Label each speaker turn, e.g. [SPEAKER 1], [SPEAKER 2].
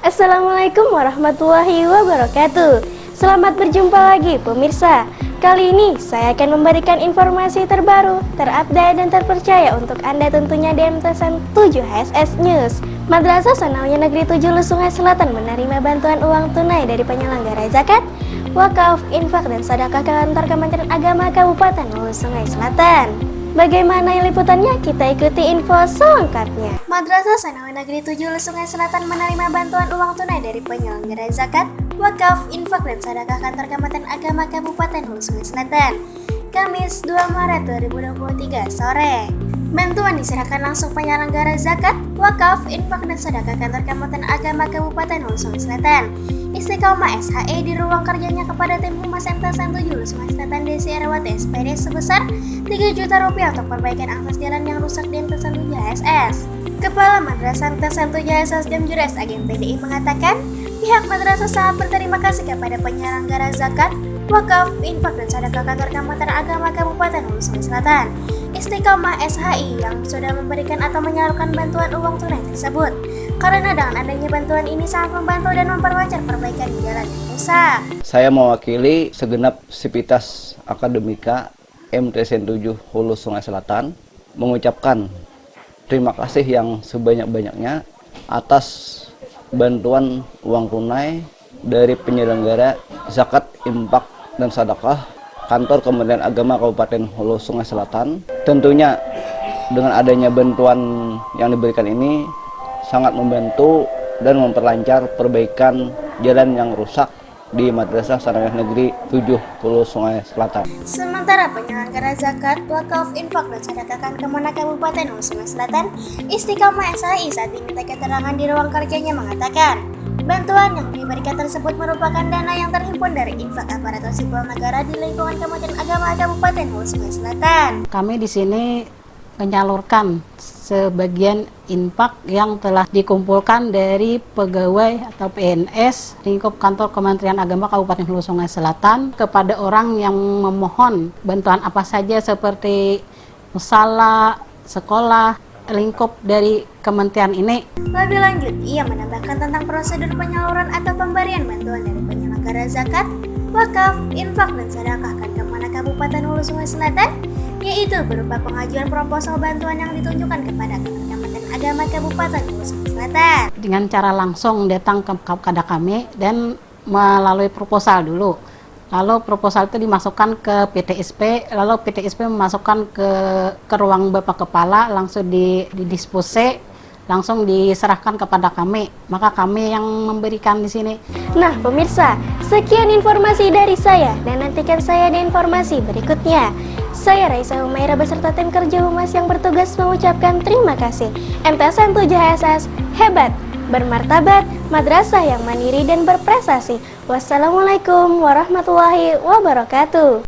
[SPEAKER 1] Assalamualaikum warahmatullahi wabarakatuh Selamat berjumpa lagi pemirsa Kali ini saya akan memberikan informasi terbaru, terupdate dan terpercaya untuk Anda tentunya di MTSN 7 HSS News Madrasah Sanawiyah Negeri 7 Lusungai Selatan menerima bantuan uang tunai dari penyelenggara zakat wakaf, infak, dan sedekah kantor Kementerian Agama Kabupaten Hulu Selatan. Bagaimana liputannya? Kita ikuti info selengkapnya. Madrasah Sanawi Negeri 7 Sungai Selatan menerima bantuan uang tunai dari penyelenggara zakat, wakaf, infak, dan sedekah kantor Kementerian Agama Kabupaten Hulu Sungai Selatan. Kamis 2 Maret 2023 sore. Bantuan diserahkan langsung penyelenggara zakat, wakaf, infak, dan sedekah kantor Kementerian Agama Kabupaten Hulu Sungai Selatan Istiqomah SHE di ruang kerjanya kepada tim Humas MTSN 7 Sungai Selatan Desi Erawati SPD sebesar 3 juta rupiah untuk perbaikan akses jalan yang rusak di MTSN 7 HSS. Kepala Madrasah MTSN 7 HSS Jamjures Agen PDI mengatakan, pihak madrasah sangat berterima kasih kepada penyelenggara zakat, wakaf, infak, dan sedekah kantor Kementerian Agama Kabupaten Hulu Sungai Selatan Istiqomah SHI yang sudah memberikan atau menyalurkan bantuan uang tunai tersebut. Karena dengan adanya bantuan ini sangat membantu dan memperlancar perbaikan di jalan rusak.
[SPEAKER 2] Saya mewakili segenap sivitas akademika MTSN 7 Hulu Sungai Selatan mengucapkan terima kasih yang sebanyak-banyaknya atas bantuan uang tunai dari penyelenggara zakat, impak, dan sedekah kantor Kementerian Agama Kabupaten Hulu Sungai Selatan. Tentunya dengan adanya bantuan yang diberikan ini sangat membantu dan memperlancar perbaikan jalan yang rusak di Madrasah Sanawiyah Negeri 70 Sungai Selatan.
[SPEAKER 1] Sementara penyelenggara zakat, wakaf, infak, dan sedekahkan Kemenak Kabupaten Sungai Selatan, Istiqomah SHI saat diminta keterangan di ruang kerjanya mengatakan, bantuan yang diberikan tersebut merupakan dana yang terhimpun dari infak aparatur sipil negara di lingkungan Kementerian Agama Kabupaten Sungai Selatan.
[SPEAKER 3] Kami di sini menyalurkan sebagian infak yang telah dikumpulkan dari pegawai atau PNS lingkup kantor Kementerian Agama Kabupaten Hulu Sungai Selatan kepada orang yang memohon bantuan apa saja seperti musala, sekolah, lingkup dari kementerian ini.
[SPEAKER 1] Lebih lanjut, ia menambahkan tentang prosedur penyaluran atau pemberian bantuan dari penyelenggara zakat, wakaf, infak, dan sedekah ke mana Kabupaten Hulu Sungai Selatan yaitu berupa pengajuan proposal bantuan yang ditunjukkan kepada Kementerian Agama Kabupaten Sulawesi Selatan.
[SPEAKER 3] Dengan cara langsung datang ke kepada kami dan melalui proposal dulu. Lalu proposal itu dimasukkan ke PTSP, lalu PTSP memasukkan ke ke ruang Bapak Kepala, langsung di, didispose, langsung diserahkan kepada kami. Maka kami yang memberikan di sini.
[SPEAKER 1] Nah, pemirsa, sekian informasi dari saya dan nantikan saya di informasi berikutnya. Saya Raisa Humaira beserta tim kerja Humas yang bertugas mengucapkan terima kasih. MTSN 7 HSS hebat, bermartabat, madrasah yang mandiri dan berprestasi. Wassalamualaikum warahmatullahi wabarakatuh.